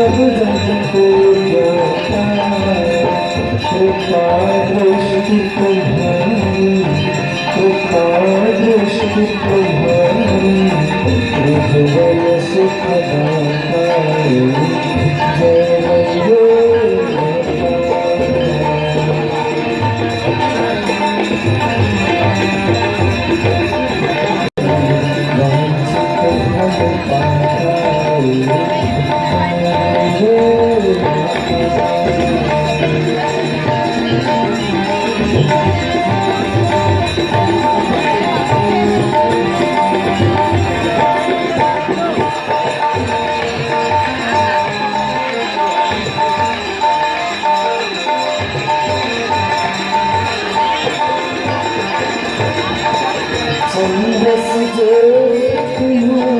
सब रंग को जाता कृपा दृष्टि तुम्हारी कृपा दृष्टि तुम्हारी हृदय सुख दाता तुम्हारी जन